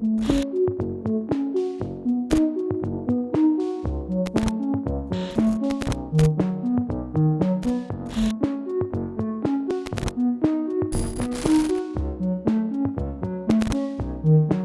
Thank mm -hmm. you.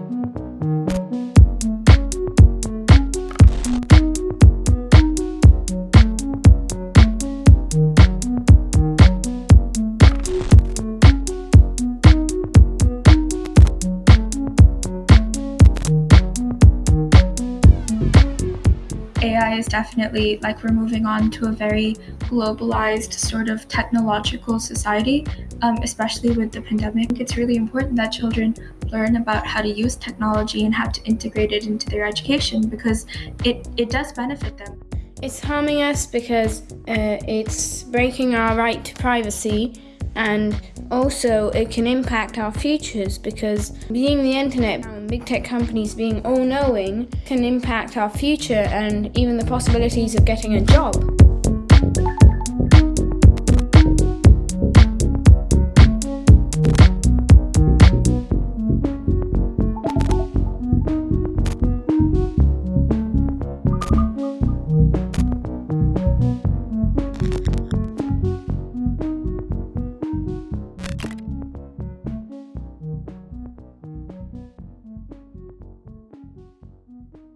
AI is definitely like we're moving on to a very globalized sort of technological society, um, especially with the pandemic. It's really important that children learn about how to use technology and how to integrate it into their education because it, it does benefit them. It's harming us because uh, it's breaking our right to privacy and also it can impact our futures because being the internet and big tech companies being all knowing can impact our future and even the possibilities of getting a job.